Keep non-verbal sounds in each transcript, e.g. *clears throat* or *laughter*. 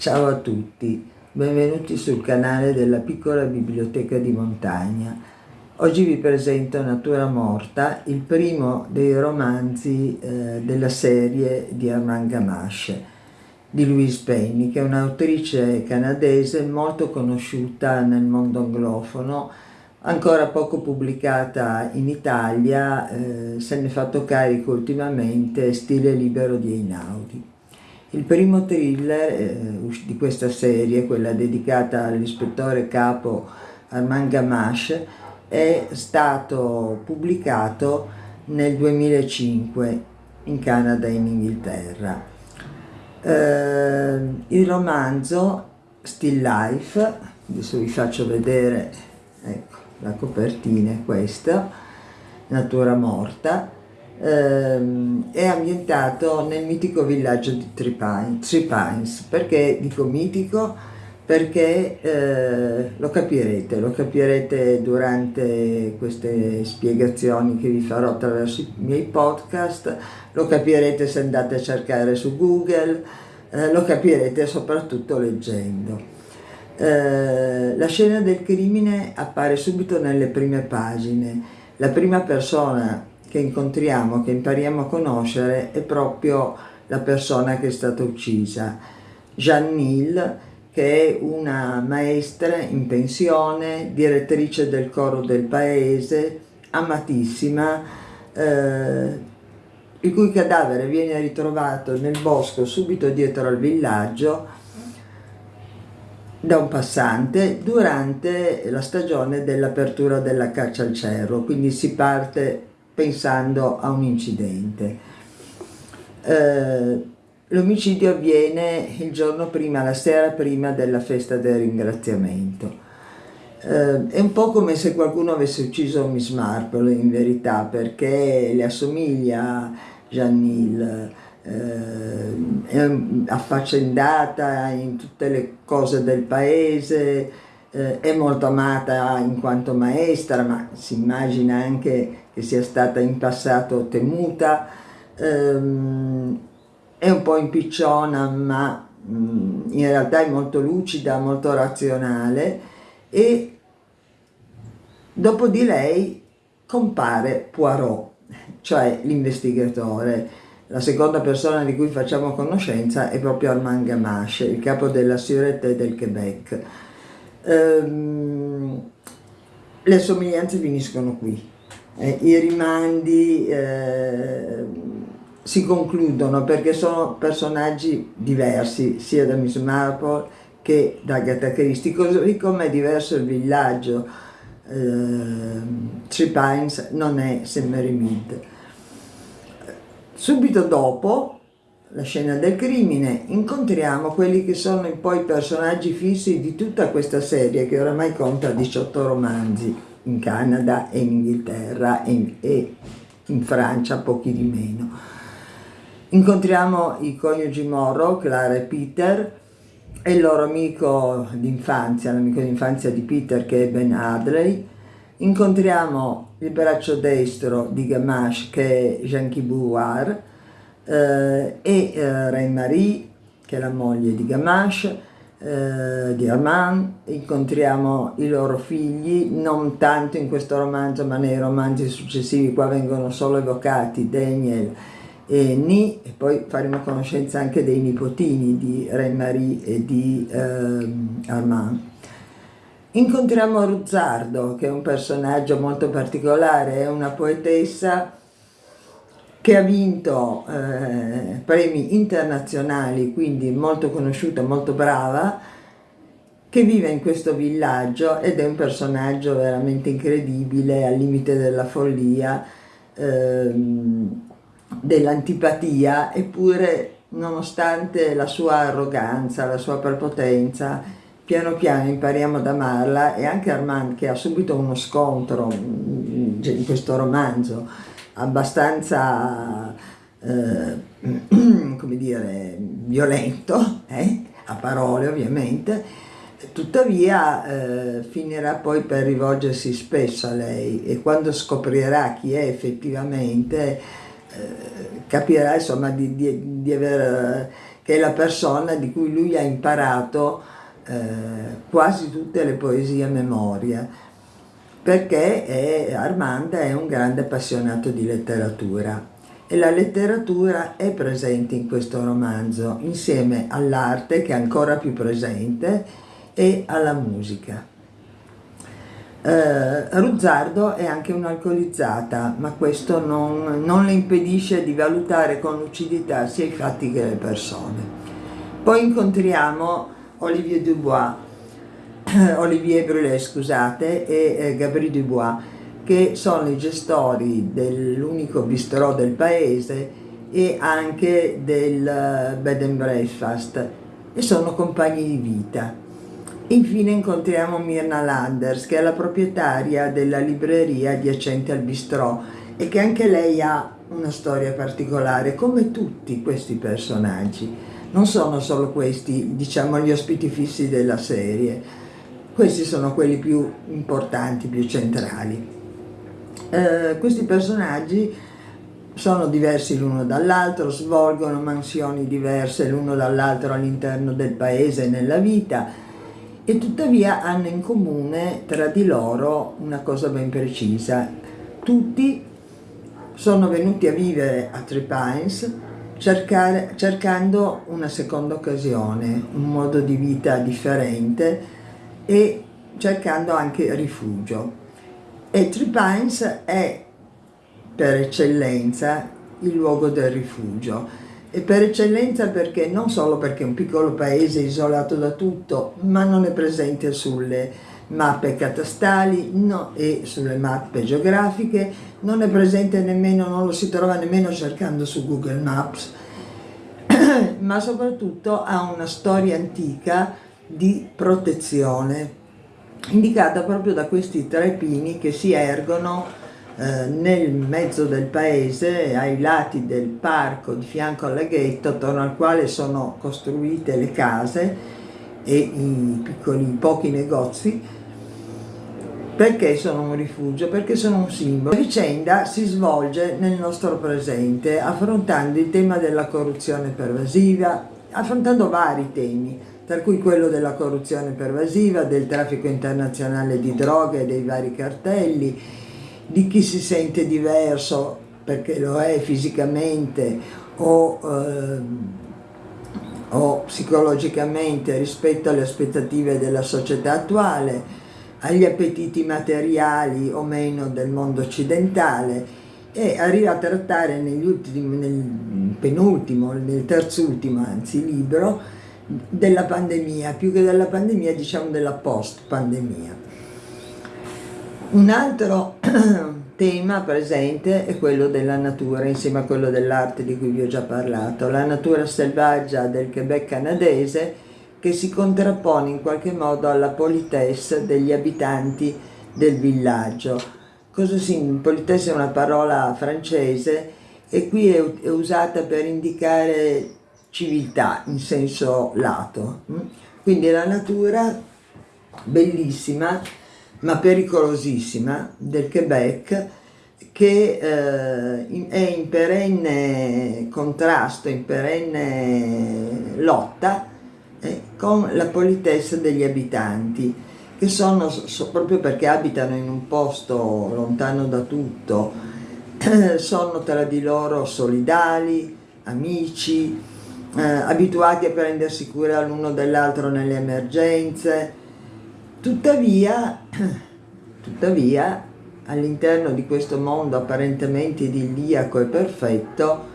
Ciao a tutti, benvenuti sul canale della piccola biblioteca di montagna. Oggi vi presento Natura Morta, il primo dei romanzi eh, della serie di Armand Gamache di Louise Penny, che è un'autrice canadese molto conosciuta nel mondo anglofono, ancora poco pubblicata in Italia, eh, se ne è fatto carico ultimamente Stile libero di Einaudi. Il primo thriller eh, di questa serie, quella dedicata all'ispettore capo Armand Gamache, è stato pubblicato nel 2005 in Canada e in Inghilterra. Eh, il romanzo Still Life, adesso vi faccio vedere, ecco, la copertina è questa, Natura Morta, ehm, è ambientato nel mitico villaggio di Three Pines, Three Pines. perché dico mitico? Perché eh, lo capirete, lo capirete durante queste spiegazioni che vi farò attraverso i miei podcast, lo capirete se andate a cercare su Google, eh, lo capirete soprattutto leggendo. Eh, la scena del crimine appare subito nelle prime pagine. La prima persona che incontriamo, che impariamo a conoscere, è proprio la persona che è stata uccisa. Jeanne che è una maestra in pensione, direttrice del coro del paese, amatissima, eh, il cui cadavere viene ritrovato nel bosco subito dietro al villaggio da un passante durante la stagione dell'apertura della caccia al cerro, quindi si parte pensando a un incidente. Eh, L'omicidio avviene il giorno prima, la sera prima della festa del ringraziamento. Eh, è un po' come se qualcuno avesse ucciso Miss Marple in verità, perché le assomiglia a Janil, eh, è affaccendata in tutte le cose del paese, eh, è molto amata in quanto maestra, ma si immagina anche che sia stata in passato temuta, ehm, è un po' impicciona, ma mh, mm, in realtà è molto lucida, molto razionale e dopo di lei compare Poirot, cioè l'investigatore la seconda persona di cui facciamo conoscenza è proprio Armand Gamache, il capo della Sûreté del Québec. Ehm, le somiglianze finiscono qui. Eh, I rimandi eh, si concludono perché sono personaggi diversi sia da Miss Marple che da Agatha Christie, così come è diverso il villaggio. Eh, Three Pines non è St. Mary Mead. Subito dopo la scena del crimine incontriamo quelli che sono poi i personaggi fissi di tutta questa serie che oramai conta 18 romanzi in Canada e in Inghilterra e in, e in Francia pochi di meno. Incontriamo i coniugi Morrow, Clara e Peter, e il loro amico d'infanzia, l'amico d'infanzia di Peter che è Ben Adley, incontriamo il braccio destro di Gamache che è Jean-Guy Bouard eh, e eh, Reine-Marie che è la moglie di Gamache, eh, di Armand, incontriamo i loro figli, non tanto in questo romanzo ma nei romanzi successivi, qua vengono solo evocati Daniel e Ni e poi faremo conoscenza anche dei nipotini di Reine-Marie e di ehm, Armand. Incontriamo Ruzzardo, che è un personaggio molto particolare, è una poetessa che ha vinto eh, premi internazionali, quindi molto conosciuta, molto brava, che vive in questo villaggio ed è un personaggio veramente incredibile, al limite della follia, ehm, dell'antipatia, eppure nonostante la sua arroganza, la sua prepotenza, piano piano impariamo ad amarla e anche Armand che ha subito uno scontro mm, in questo romanzo abbastanza eh, *clears throat* come dire violento eh? a parole ovviamente tuttavia eh, finirà poi per rivolgersi spesso a lei e quando scoprirà chi è effettivamente eh, capirà insomma di, di, di aver che è la persona di cui lui ha imparato eh, quasi tutte le poesie a memoria, perché è, Armanda è un grande appassionato di letteratura e la letteratura è presente in questo romanzo insieme all'arte che è ancora più presente e alla musica. Eh, Ruzzardo è anche un'alcolizzata, ma questo non, non, le impedisce di valutare con lucidità sia i fatti che le persone. Poi incontriamo Olivier Dubois, *clears throat* Olivier Brulé, scusate, e eh, Gabriel Dubois, che sono i gestori dell'unico bistrò del paese e anche del eh, bed and breakfast e sono compagni di vita. Infine incontriamo Mirna Landers, che è la proprietaria della libreria adiacente al bistrò e che anche lei ha una storia particolare, come tutti questi personaggi. Non sono solo questi, diciamo, gli ospiti fissi della serie, questi sono quelli più importanti, più centrali. Eh, questi personaggi sono diversi l'uno dall'altro, svolgono mansioni diverse l'uno dall'altro all'interno del paese e nella vita, e tuttavia hanno in comune tra di loro una cosa ben precisa. Tutti sono venuti a vivere a Three Pines cercare, cercando una seconda occasione, un modo di vita differente e cercando anche rifugio. E Three Pines è per eccellenza il luogo del rifugio e per eccellenza perché non solo perché è un piccolo paese isolato da tutto, ma non è presente sulle mappe catastali no, e sulle mappe geografiche, non è presente nemmeno, non lo si trova nemmeno cercando su Google Maps, *coughs* ma soprattutto ha una storia antica di protezione, indicata proprio da questi tre pini che si ergono eh, nel mezzo del paese, ai lati del parco di fianco al laghetto, attorno al quale sono costruite le case e i piccoli, pochi negozi, perché sono un rifugio? Perché sono un simbolo. La vicenda si svolge nel nostro presente, affrontando il tema della corruzione pervasiva, affrontando vari temi, tra cui quello della corruzione pervasiva, del traffico internazionale di droghe dei vari cartelli, di chi si sente diverso perché lo è fisicamente o, eh, o psicologicamente rispetto alle aspettative della società attuale, agli appetiti materiali o meno del mondo occidentale e arriva a trattare ultimi, nel penultimo, nel terzultimo anzi libro, della pandemia, più che della pandemia diciamo della post pandemia. Un altro *clears throat* tema presente è quello della natura, insieme a quello dell'arte di cui vi ho già parlato, la natura selvaggia del Quebec canadese che si contrappone in qualche modo alla politesse degli abitanti del villaggio. Cosa si, politesse è una parola francese e qui è, è usata per indicare civiltà in senso lato. Quindi la natura bellissima ma pericolosissima del Quebec che eh, è in perenne contrasto, in perenne lotta eh, con la politessa degli abitanti che sono so, proprio perché abitano in un posto lontano da tutto *clears throat* sono tra di loro solidali, amici, eh, abituati a prendersi cura l'uno dell'altro nelle emergenze, Tuttavia, *clears throat* tuttavia all'interno di questo mondo apparentemente idilliaco e perfetto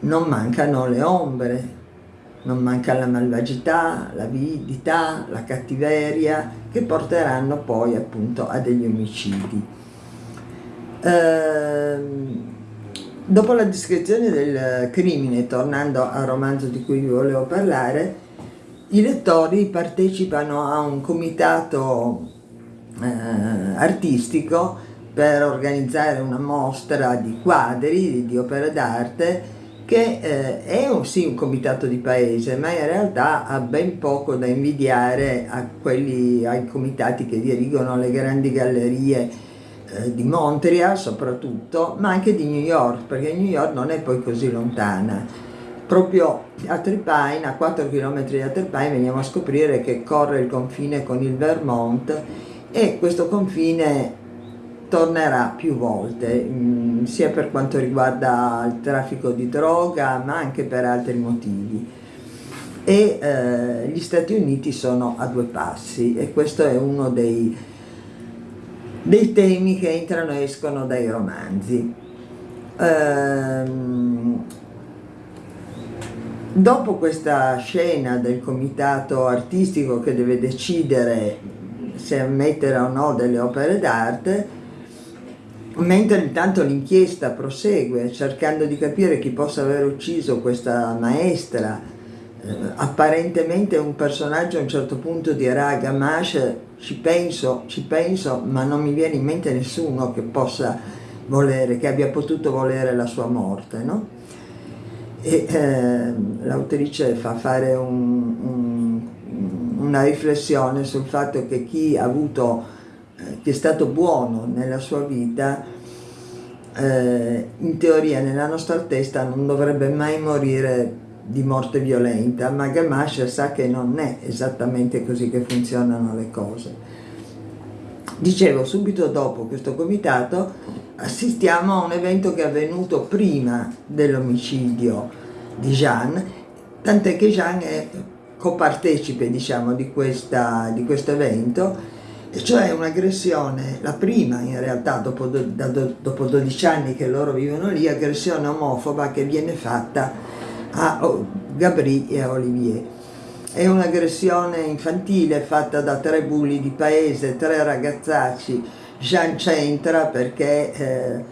non mancano le ombre, non manca la malvagità, l'avidità, la cattiveria che porteranno poi appunto a degli omicidi. Ehm, dopo la descrizione del crimine, tornando al romanzo di cui vi volevo parlare, i lettori partecipano a un comitato eh, artistico per organizzare una mostra di quadri, di opere d'arte, che eh, è un, sì un comitato di paese, ma in realtà ha ben poco da invidiare quelli, ai comitati che dirigono le grandi gallerie eh, di Montreal soprattutto, ma anche di New York, perché New York non è poi così lontana proprio a Tripine, a 4 km da Tripine, veniamo a scoprire che corre il confine con il Vermont e questo confine tornerà più volte, mh, mm, sia per quanto riguarda il traffico di droga, ma anche per altri motivi. E eh, gli Stati Uniti sono a due passi e questo è uno dei, dei temi che entrano e escono dai romanzi. Ehm, dopo questa scena del comitato artistico che deve decidere se ammettere o no delle opere d'arte, mentre intanto l'inchiesta prosegue cercando di capire chi possa aver ucciso questa maestra, apparentemente un personaggio a un certo punto dirà a Gamache ci penso, ci penso, ma non mi viene in mente nessuno che possa volere, che abbia potuto volere la sua morte, no? E eh, l'autrice fa fare un, un, una riflessione sul fatto che chi ha avuto eh, che è stato buono nella sua vita, eh, in teoria nella nostra testa non dovrebbe mai morire di morte violenta, ma Gamache sa che non è esattamente così che funzionano le cose. Dicevo, subito dopo questo comitato assistiamo a un evento che è avvenuto prima dell'omicidio di Jean, tant'è che Jean è copartecipe diciamo, di, questa, di questo evento e cioè un'aggressione, la prima in realtà dopo, do, dopo 12 anni che loro vivono lì, aggressione omofoba che viene fatta a Gabri e a Olivier. È un'aggressione infantile fatta da tre bulli di paese, tre ragazzacci, Jean c'entra perché eh,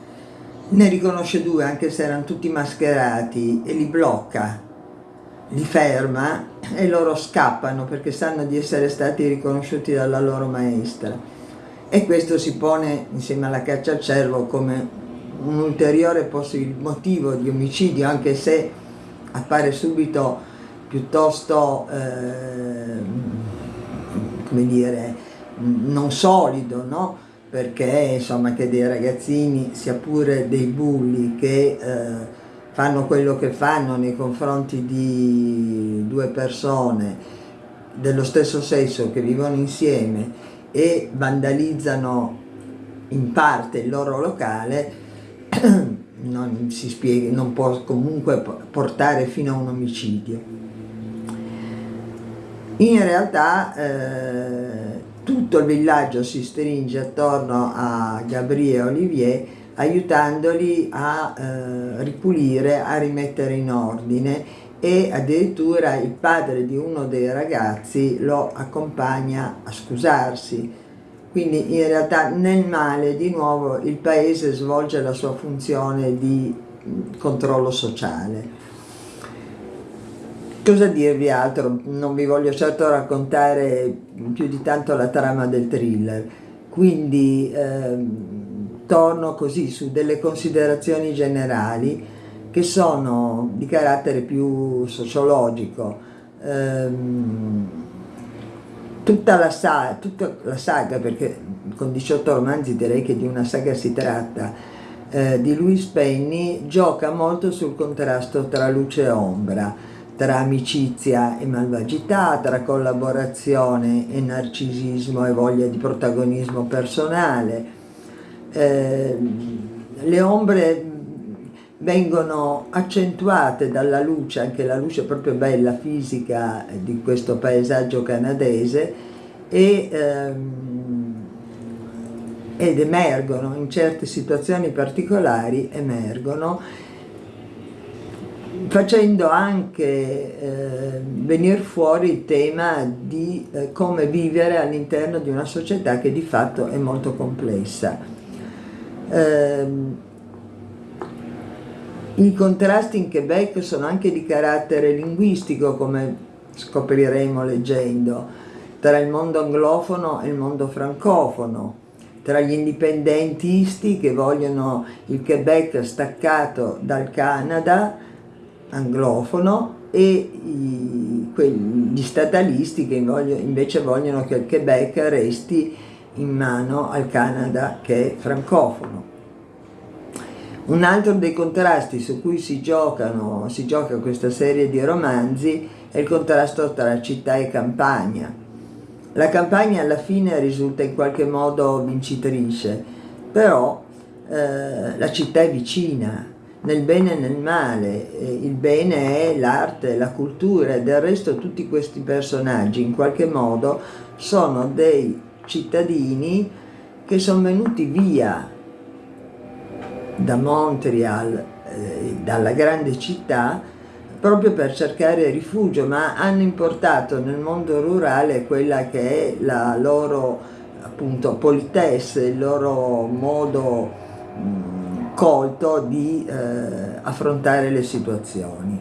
ne riconosce due anche se erano tutti mascherati e li blocca. Li ferma e loro scappano perché sanno di essere stati riconosciuti dalla loro maestra. E questo si pone insieme alla caccia al cervo come un ulteriore motivo di omicidio anche se appare subito piuttosto eh, come dire non solido no? perché insomma che dei ragazzini sia pure dei bulli che eh, fanno quello che fanno nei confronti di due persone dello stesso sesso che vivono insieme e vandalizzano in parte il loro locale *clears throat* non si spiega, non può comunque portare fino a un omicidio. In realtà eh, tutto il villaggio si stringe attorno a Gabriele Olivier aiutandoli a eh, ripulire, a rimettere in ordine e addirittura il padre di uno dei ragazzi lo accompagna a scusarsi. Quindi in realtà nel male di nuovo il paese svolge la sua funzione di controllo sociale. Cosa dirvi altro? Non vi voglio certo raccontare più di tanto la trama del thriller, quindi ehm, torno così su delle considerazioni generali che sono di carattere più sociologico. Ehm, tutta, la saga, tutta la saga, perché con 18 romanzi direi che di una saga si tratta, eh, di Louis Penny gioca molto sul contrasto tra luce e ombra, tra amicizia e malvagità, tra collaborazione e narcisismo e voglia di protagonismo personale, eh, le ombre vengono accentuate dalla luce, anche la luce proprio bella fisica di questo paesaggio canadese e, ehm, ed emergono in certe situazioni particolari emergono facendo anche eh, venire fuori il tema di eh, come vivere all'interno di una società che di fatto è molto complessa. Ehm, I contrasti in Quebec sono anche di carattere linguistico, come scopriremo leggendo, tra il mondo anglofono e il mondo francofono, tra gli indipendentisti che vogliono il Quebec staccato dal Canada anglofono e i, gli statalisti che invece vogliono che il Quebec resti in mano al Canada che è francofono. Un altro dei contrasti su cui si giocano, si gioca questa serie di romanzi è il contrasto tra città e campagna. La campagna alla fine risulta in qualche modo vincitrice, però eh, la città è vicina, nel bene e nel male, il bene è l'arte, la cultura e del resto tutti questi personaggi in qualche modo sono dei cittadini che sono venuti via da Montreal, eh, dalla grande città, proprio per cercare rifugio, ma hanno importato nel mondo rurale quella che è la loro appunto politesse, il loro modo mh, colto di eh, affrontare le situazioni.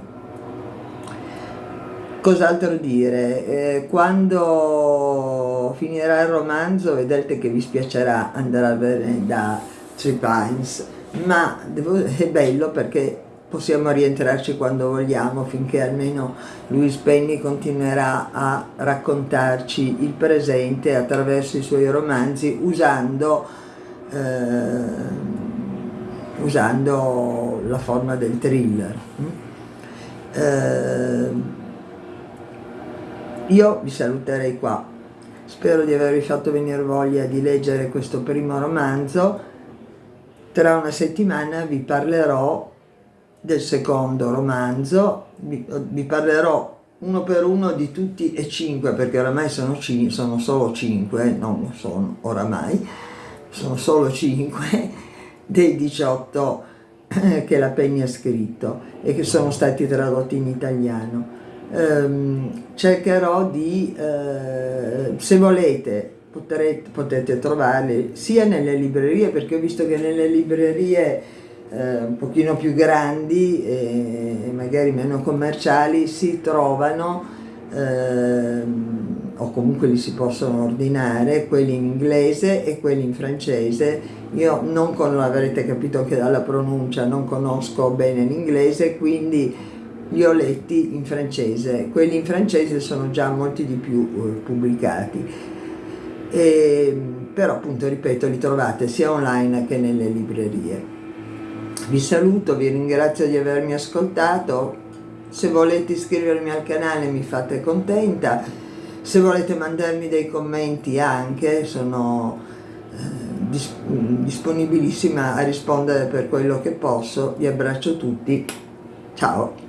Cos'altro dire? Eh, quando finirà il romanzo vedrete che vi spiacerà andare a vedere da Three Pines ma devo, è bello perché possiamo rientrarci quando vogliamo finché almeno Louis Penny continuerà a raccontarci il presente attraverso i suoi romanzi usando, eh, usando la forma del thriller. Eh, io vi saluterei qua, spero di avervi fatto venire voglia di leggere questo primo romanzo tra una settimana vi parlerò del secondo romanzo, vi, vi parlerò uno per uno di tutti e cinque, perché oramai sono, sono solo cinque, non sono oramai, sono solo cinque *laughs* dei 18 che la Penny ha scritto e che sono stati tradotti in italiano. Um, cercherò di, uh, se volete, potrete, potete trovarli sia nelle librerie, perché ho visto che nelle librerie eh, un pochino più grandi e magari meno commerciali si trovano eh, o comunque li si possono ordinare quelli in inglese e quelli in francese. Io non con, avrete capito che dalla pronuncia non conosco bene l'inglese quindi li ho letti in francese. Quelli in francese sono già molti di più eh, pubblicati e, però appunto ripeto li trovate sia online che nelle librerie. Vi saluto, vi ringrazio di avermi ascoltato, se volete iscrivermi al canale mi fate contenta, se volete mandarmi dei commenti anche sono eh, dis disponibilissima a rispondere per quello che posso, vi abbraccio tutti, ciao!